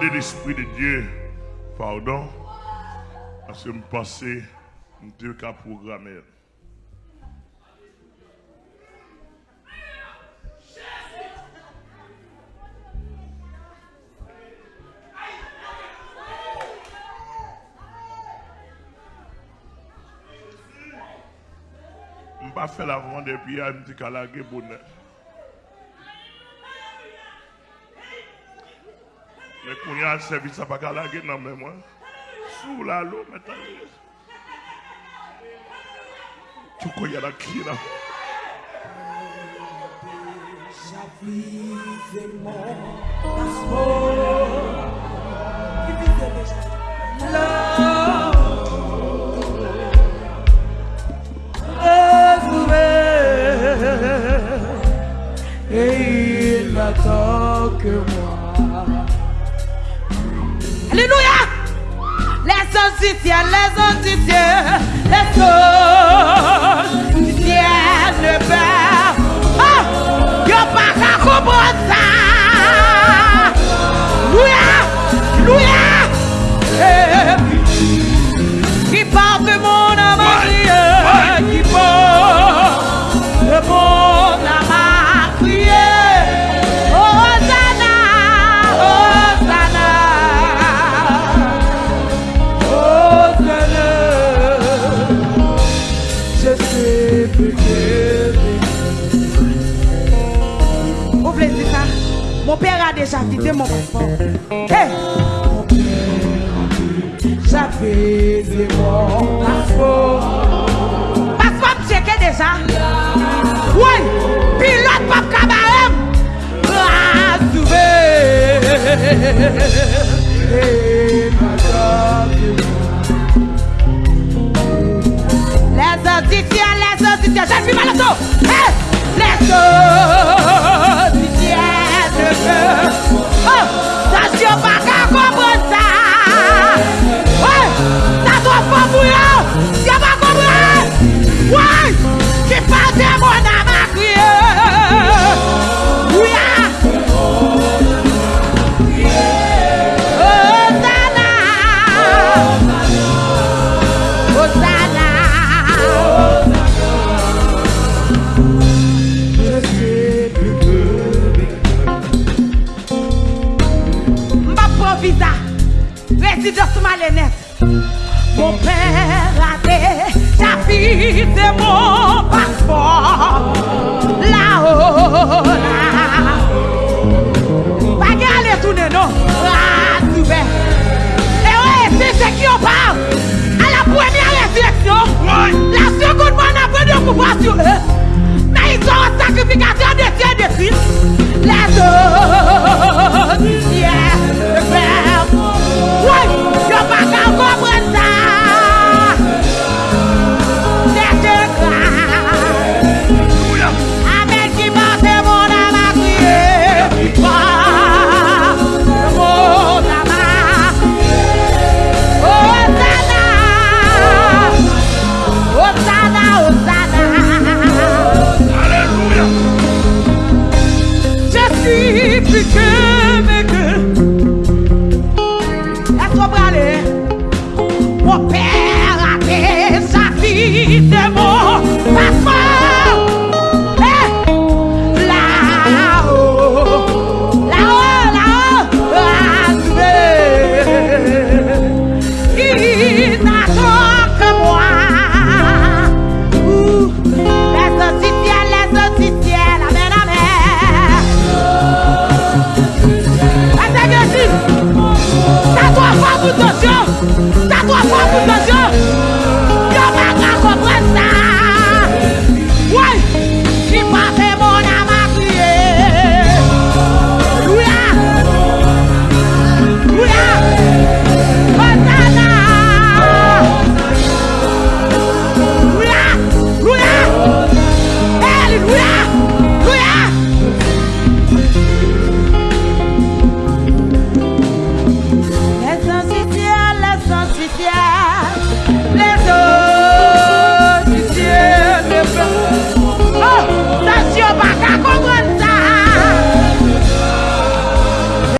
demandé l'Esprit de Dieu pardon parce que je pensais que je qu'à programmer. Je ne pas fait la vente et puis je me gueule bonheur. Mais quand il y a un service, ne va la non, mais moi. Sous la l'eau, maintenant. Tu connais la qui là. Et entière, les entières, let's go. Quitté mon passeport. Hey! J'avais mon passeport. Passeport checké déjà. Oui, pilote pop cabaret. Les auditions, les auditions, j'ai vu mal au dos. Hey, les auditions. That's your back. Exodus Malénette. Mon père a déjà vidé mon passeport. Là-haut, là. Pas aller tourner, non. Ah, tu Et ouais, c'est ce qui on parle. À la première résurrection, la seconde fois, on a pris de pouvoir sur eux. Mais ils sont sacrificateurs de Dieu.